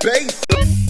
bass.